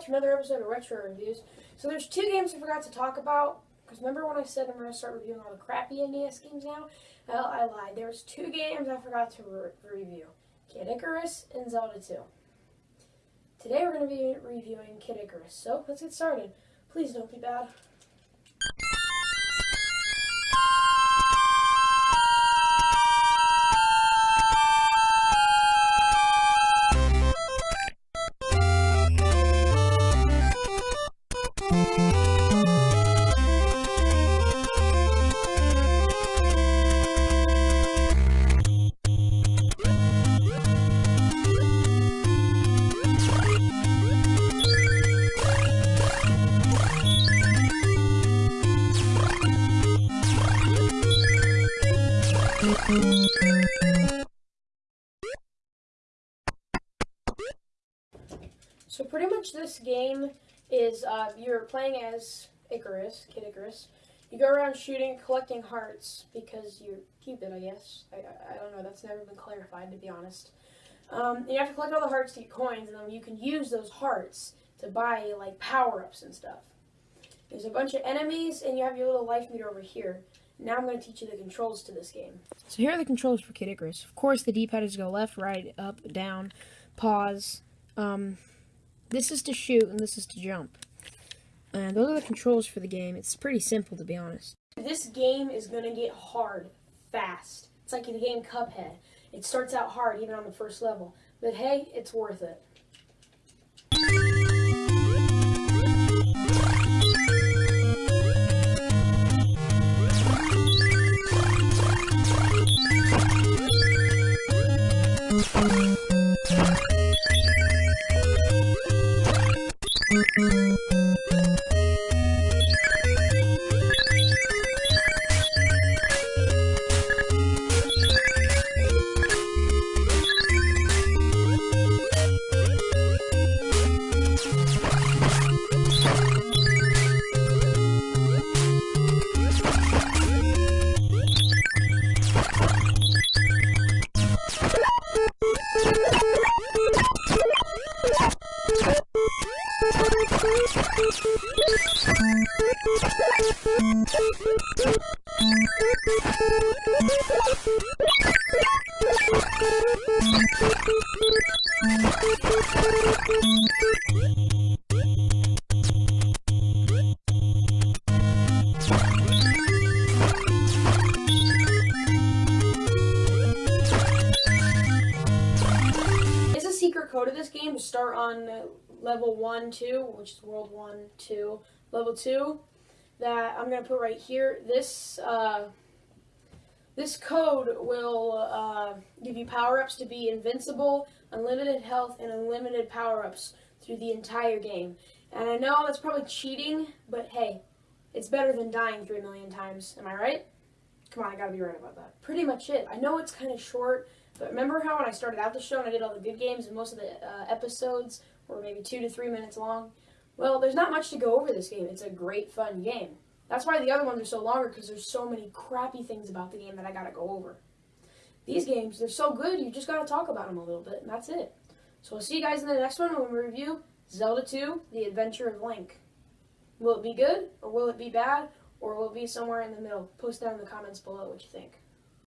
back to another episode of Retro Reviews. So there's two games I forgot to talk about. Because remember when I said I'm going to start reviewing all the crappy NES games now? Well, I lied. There's two games I forgot to re review. Kid Icarus and Zelda 2. Today we're going to be reviewing Kid Icarus. So let's get started. Please don't be bad. So pretty much this game is uh, you're playing as Icarus, Kid Icarus. You go around shooting, collecting hearts because you're Cupid, I guess. I, I, I don't know. That's never been clarified, to be honest. Um, you have to collect all the hearts to get coins, and then you can use those hearts to buy like power-ups and stuff. There's a bunch of enemies, and you have your little life meter over here. Now I'm going to teach you the controls to this game. So here are the controls for Kid Icarus. Of course, the D-pad is go left, right, up, down, pause. Um, this is to shoot, and this is to jump. And those are the controls for the game. It's pretty simple, to be honest. This game is going to get hard fast. It's like the game Cuphead. It starts out hard, even on the first level. But hey, it's worth it. A secret code of this game to start on level 1, 2, which is world 1, 2, level 2, that I'm going to put right here. This, uh, this code will uh, give you power-ups to be invincible, unlimited health, and unlimited power-ups through the entire game. And I know that's probably cheating, but hey, it's better than dying 3 million times. Am I right? Come on, I gotta be right about that. Pretty much it. I know it's kind of short, but remember how when I started out the show and I did all the good games and most of the uh, episodes were maybe two to three minutes long? Well, there's not much to go over this game. It's a great, fun game. That's why the other ones are so longer, because there's so many crappy things about the game that I gotta go over. These games, they're so good, you just gotta talk about them a little bit, and that's it. So I'll see you guys in the next one when we review Zelda 2, The Adventure of Link. Will it be good, or will it be bad, or will it be somewhere in the middle? Post down in the comments below what you think.